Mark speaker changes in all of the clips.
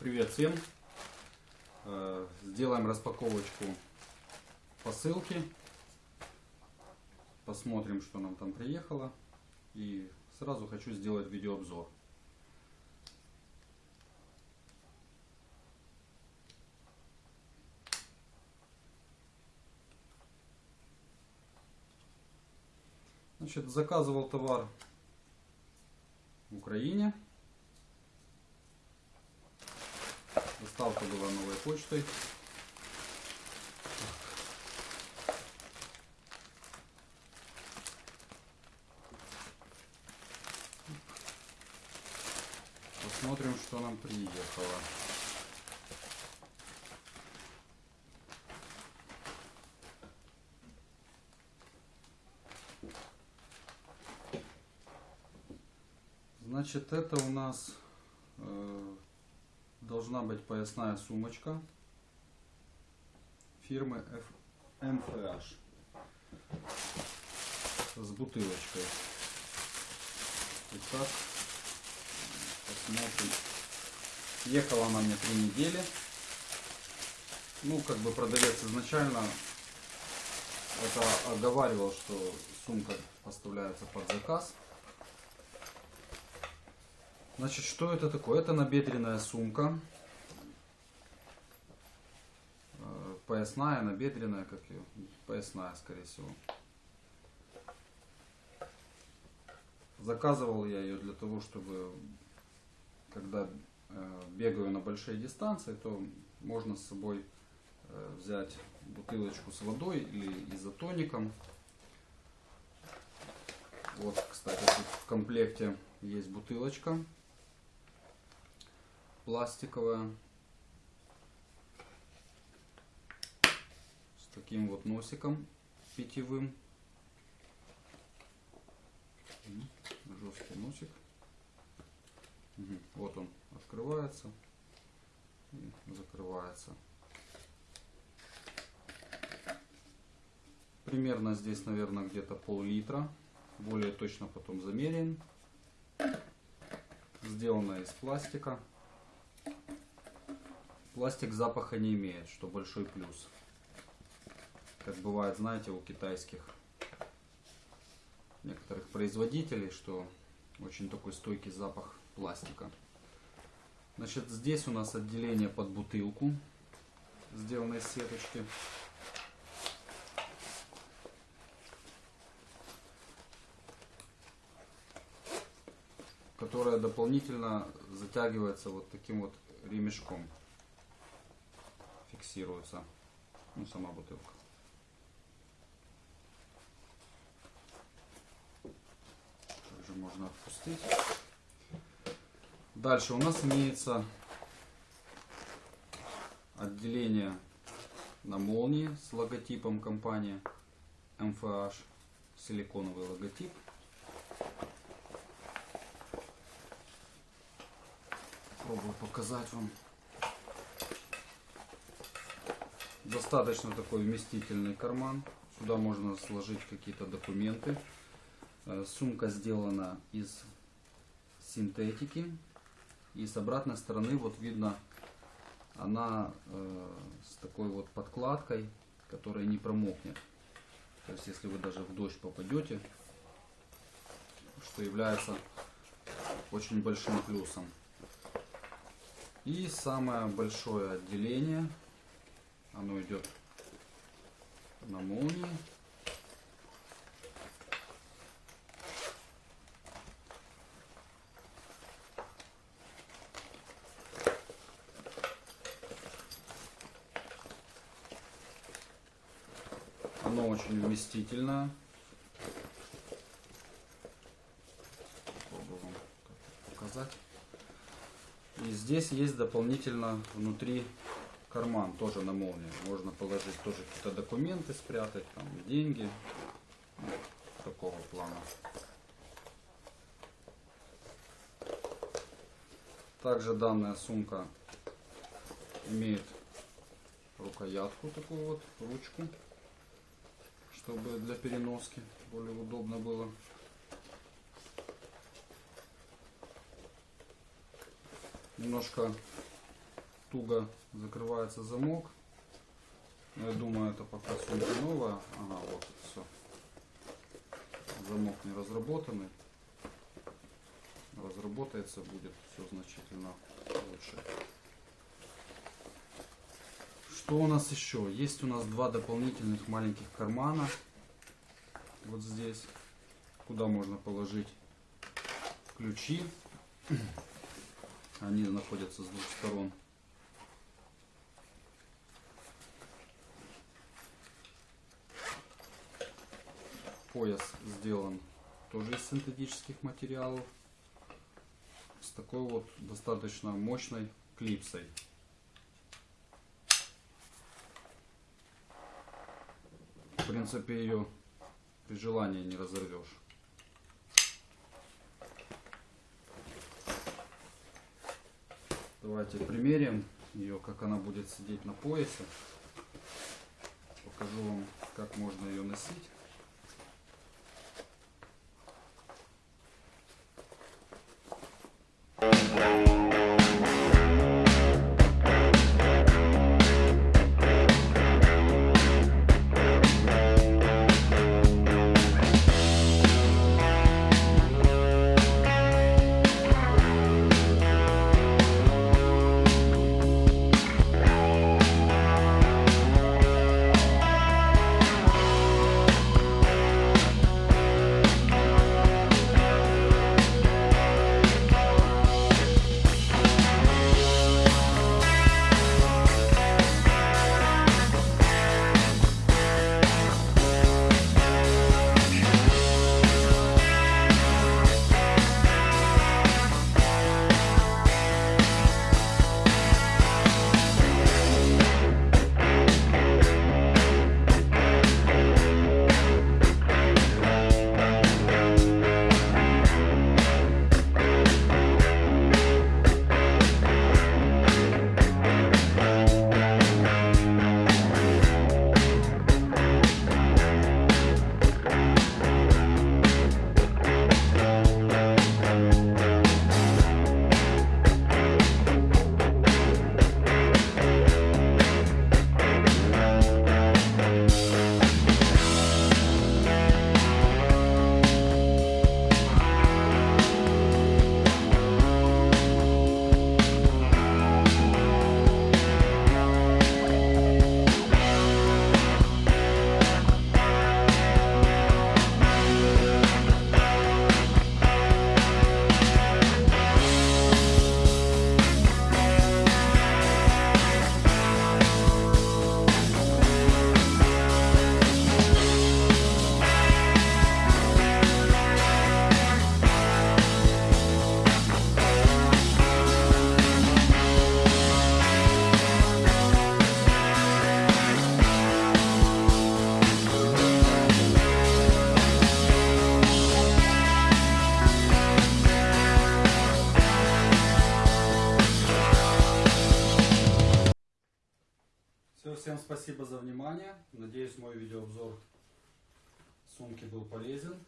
Speaker 1: Привет всем! Э, Сделаем распаковочку посылки. Посмотрим, что нам там приехало. И сразу хочу сделать видеообзор. Значит, заказывал товар в Украине. Доставка была новой почтой. Посмотрим, что нам приехало. Значит, это у нас должна быть поясная сумочка фирмы MFH с бутылочкой. Итак, посмотрим. Ехала она мне три недели. Ну, как бы продавец изначально это оговаривал, что сумка поставляется под заказ. Значит, что это такое? Это набедренная сумка. Э, Поясная, набедренная, как ее? Поясная, скорее всего. Заказывал я ее для того, чтобы, когда э, бегаю на большие дистанции, то можно с собой э, взять бутылочку с водой или изотоником. Вот, кстати, в комплекте есть бутылочка пластиковая. С таким вот носиком питьевым. Жесткий носик. Вот он открывается и закрывается. Примерно здесь наверное где-то пол-литра. Более точно потом замеряем сделана из пластика Пластик запаха не имеет, что большой плюс. Как бывает, знаете, у китайских некоторых производителей, что очень такой стойкий запах пластика. Значит, здесь у нас отделение под бутылку, сделано из сеточки. Которая дополнительно затягивается вот таким вот ремешком фиксируется ну, сама бутылка. Также можно отпустить. Дальше у нас имеется отделение на молнии с логотипом компании MFH, силиконовый логотип. Пробую показать вам. Достаточно такой вместительный карман. Сюда можно сложить какие-то документы. Э, сумка сделана из синтетики. И с обратной стороны вот видно она э, с такой вот подкладкой, которая не промокнет. То есть если вы даже в дождь попадете, что является очень большим плюсом. И самое большое отделение оно идет на молнии. Оно очень вместительное. Попробую вам показать. Здесь есть дополнительно внутри карман тоже на молнии. Можно положить тоже какие-то документы спрятать, там деньги. Такого плана. Также данная сумка имеет рукоятку такую вот, ручку, чтобы для переноски более удобно было. Немножко туго закрывается замок. Но я думаю, это пока сумка новая. Ага, вот все. Замок не разработанный. Разработается будет все значительно лучше. Что у нас еще? Есть у нас два дополнительных маленьких кармана. Вот здесь. Куда можно положить ключи. Они находятся с двух сторон. Пояс сделан тоже из синтетических материалов. С такой вот достаточно мощной клипсой. В принципе ее при желании не разорвешь. Давайте примерим ее, как она будет сидеть на поясе. Покажу вам, как можно ее носить. Всем спасибо за внимание. Надеюсь, мой видеообзор сумки был полезен.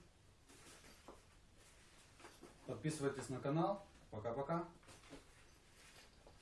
Speaker 1: Подписывайтесь на канал. Пока-пока.